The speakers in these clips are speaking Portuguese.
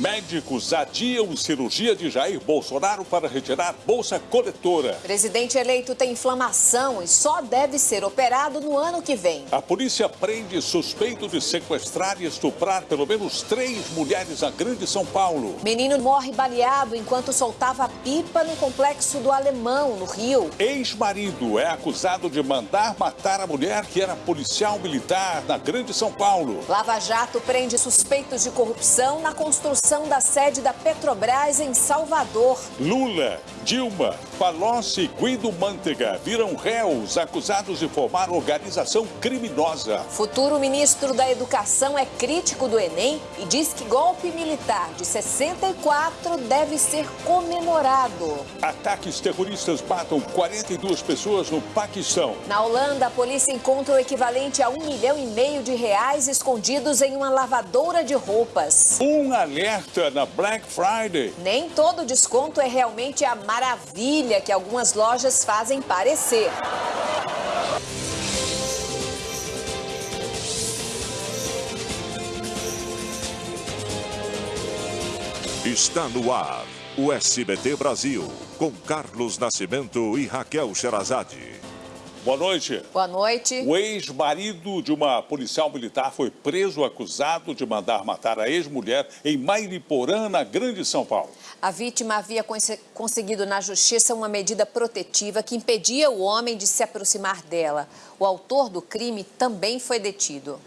Médicos adiam cirurgia de Jair Bolsonaro para retirar bolsa coletora. Presidente eleito tem inflamação e só deve ser operado no ano que vem. A polícia prende suspeito de sequestrar e estuprar pelo menos três mulheres na Grande São Paulo. Menino morre baleado enquanto soltava pipa no complexo do Alemão, no Rio. Ex-marido é acusado de mandar matar a mulher que era policial militar na Grande São Paulo. Lava Jato prende suspeitos de corrupção na construção da sede da Petrobras em Salvador. Lula, Dilma, Palocci e Guido Mantega viram réus acusados de formar organização criminosa. Futuro ministro da Educação é crítico do Enem e diz que golpe militar de 64 deve ser comemorado. Ataques terroristas matam 42 pessoas no Paquistão. Na Holanda, a polícia encontra o equivalente a um milhão e meio de reais escondidos em uma lavadora de roupas. Um alerta na Black Friday. Nem todo desconto é realmente a maravilha que algumas lojas fazem parecer. Está no ar o SBT Brasil, com Carlos Nascimento e Raquel Sherazade. Boa noite. Boa noite. O ex-marido de uma policial militar foi preso acusado de mandar matar a ex-mulher em Mairiporã, na Grande São Paulo. A vítima havia conseguido na justiça uma medida protetiva que impedia o homem de se aproximar dela. O autor do crime também foi detido.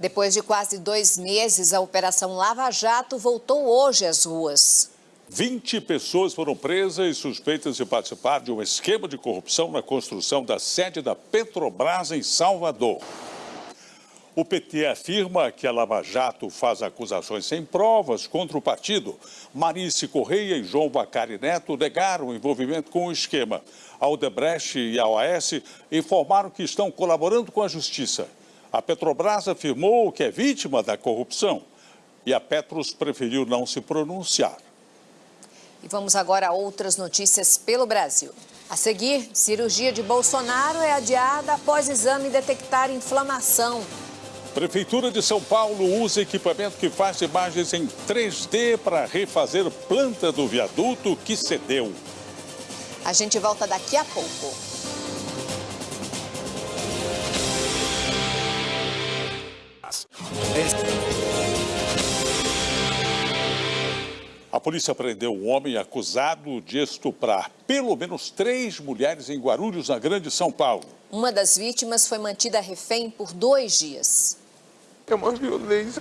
Depois de quase dois meses, a Operação Lava Jato voltou hoje às ruas. 20 pessoas foram presas e suspeitas de participar de um esquema de corrupção na construção da sede da Petrobras em Salvador. O PT afirma que a Lava Jato faz acusações sem provas contra o partido. Marice Correia e João Bacari Neto negaram o envolvimento com o esquema. A Odebrecht e a OAS informaram que estão colaborando com a Justiça. A Petrobras afirmou que é vítima da corrupção e a Petros preferiu não se pronunciar. E vamos agora a outras notícias pelo Brasil. A seguir, cirurgia de Bolsonaro é adiada após exame detectar inflamação. Prefeitura de São Paulo usa equipamento que faz imagens em 3D para refazer planta do viaduto que cedeu. A gente volta daqui a pouco. Polícia prendeu um homem acusado de estuprar pelo menos três mulheres em Guarulhos, na Grande São Paulo. Uma das vítimas foi mantida refém por dois dias. É uma violência.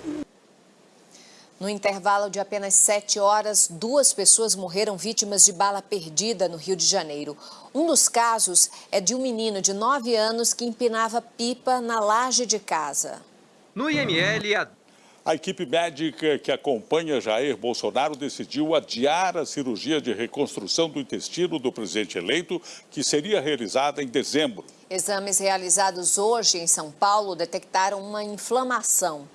No intervalo de apenas sete horas, duas pessoas morreram vítimas de bala perdida no Rio de Janeiro. Um dos casos é de um menino de nove anos que empinava pipa na laje de casa. No IML, a a equipe médica que acompanha Jair Bolsonaro decidiu adiar a cirurgia de reconstrução do intestino do presidente eleito, que seria realizada em dezembro. Exames realizados hoje em São Paulo detectaram uma inflamação.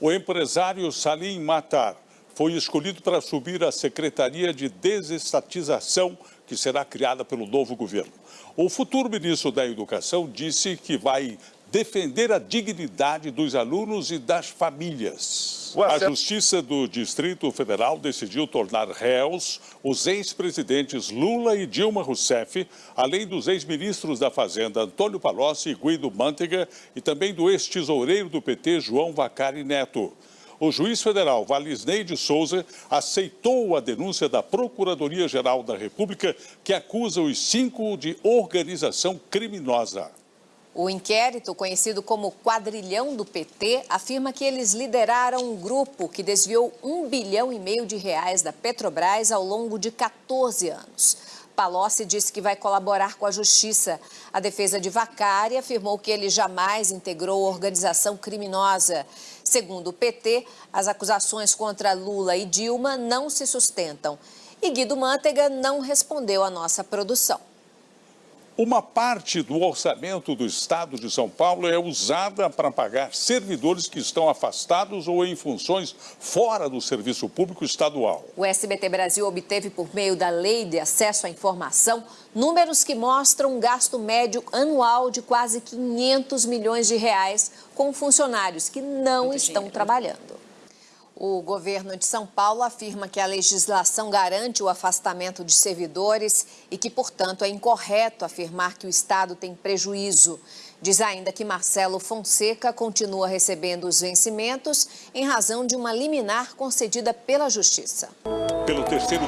O empresário Salim Matar foi escolhido para subir à Secretaria de Desestatização, que será criada pelo novo governo. O futuro ministro da Educação disse que vai defender a dignidade dos alunos e das famílias. A Justiça do Distrito Federal decidiu tornar réus os ex-presidentes Lula e Dilma Rousseff, além dos ex-ministros da Fazenda Antônio Palocci e Guido Mantega e também do ex-tesoureiro do PT João Vacari Neto. O juiz federal Valisney de Souza aceitou a denúncia da Procuradoria-Geral da República que acusa os cinco de organização criminosa. O inquérito, conhecido como Quadrilhão do PT, afirma que eles lideraram um grupo que desviou um bilhão e meio de reais da Petrobras ao longo de 14 anos. Palocci disse que vai colaborar com a justiça. A defesa de Vacari afirmou que ele jamais integrou organização criminosa. Segundo o PT, as acusações contra Lula e Dilma não se sustentam. E Guido Mantega não respondeu à nossa produção. Uma parte do orçamento do Estado de São Paulo é usada para pagar servidores que estão afastados ou em funções fora do serviço público estadual. O SBT Brasil obteve, por meio da Lei de Acesso à Informação, números que mostram um gasto médio anual de quase 500 milhões de reais com funcionários que não Muito estão dinheiro. trabalhando. O governo de São Paulo afirma que a legislação garante o afastamento de servidores e que, portanto, é incorreto afirmar que o Estado tem prejuízo. Diz ainda que Marcelo Fonseca continua recebendo os vencimentos em razão de uma liminar concedida pela Justiça. Pelo terceiro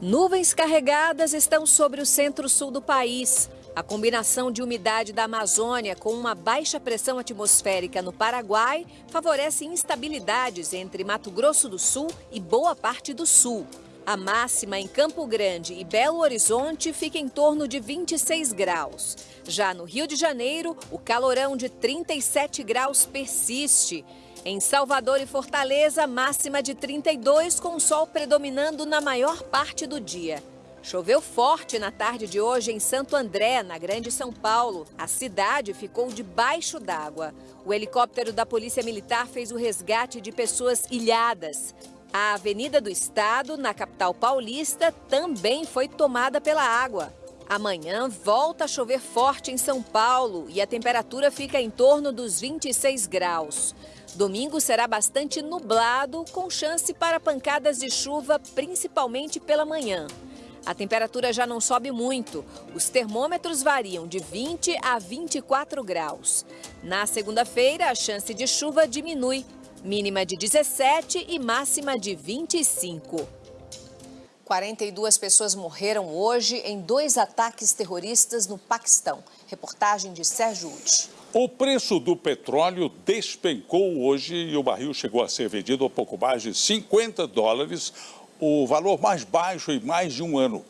Nuvens carregadas estão sobre o centro-sul do país. A combinação de umidade da Amazônia com uma baixa pressão atmosférica no Paraguai favorece instabilidades entre Mato Grosso do Sul e boa parte do sul. A máxima em Campo Grande e Belo Horizonte fica em torno de 26 graus. Já no Rio de Janeiro, o calorão de 37 graus persiste. Em Salvador e Fortaleza, máxima de 32, com sol predominando na maior parte do dia. Choveu forte na tarde de hoje em Santo André, na Grande São Paulo. A cidade ficou debaixo d'água. O helicóptero da Polícia Militar fez o resgate de pessoas ilhadas. A Avenida do Estado, na capital paulista, também foi tomada pela água. Amanhã volta a chover forte em São Paulo e a temperatura fica em torno dos 26 graus. Domingo será bastante nublado, com chance para pancadas de chuva, principalmente pela manhã. A temperatura já não sobe muito. Os termômetros variam de 20 a 24 graus. Na segunda-feira, a chance de chuva diminui, mínima de 17 e máxima de 25. 42 pessoas morreram hoje em dois ataques terroristas no Paquistão. Reportagem de Sérgio Uti. O preço do petróleo despencou hoje e o barril chegou a ser vendido a pouco mais de 50 dólares, o valor mais baixo em mais de um ano.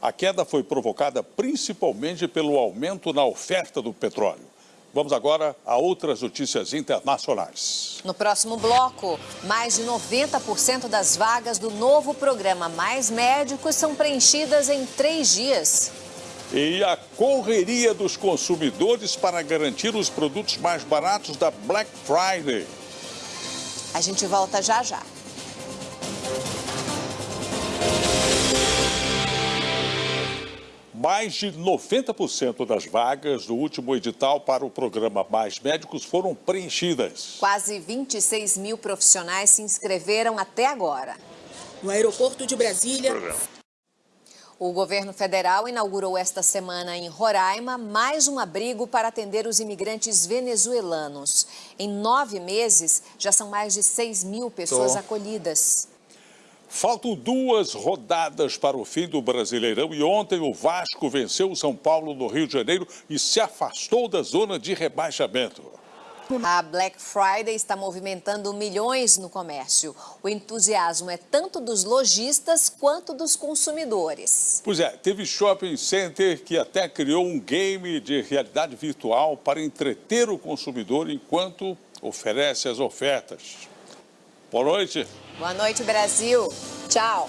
A queda foi provocada principalmente pelo aumento na oferta do petróleo. Vamos agora a outras notícias internacionais. No próximo bloco, mais de 90% das vagas do novo programa Mais Médicos são preenchidas em três dias e a correria dos consumidores para garantir os produtos mais baratos da Black Friday. A gente volta já já. Mais de 90% das vagas do último edital para o programa Mais Médicos foram preenchidas. Quase 26 mil profissionais se inscreveram até agora. No aeroporto de Brasília, o governo federal inaugurou esta semana em Roraima mais um abrigo para atender os imigrantes venezuelanos. Em nove meses, já são mais de 6 mil pessoas Tô. acolhidas. Faltam duas rodadas para o fim do Brasileirão e ontem o Vasco venceu o São Paulo no Rio de Janeiro e se afastou da zona de rebaixamento. A Black Friday está movimentando milhões no comércio. O entusiasmo é tanto dos lojistas quanto dos consumidores. Pois é, teve shopping center que até criou um game de realidade virtual para entreter o consumidor enquanto oferece as ofertas. Boa noite. Boa noite, Brasil. Tchau.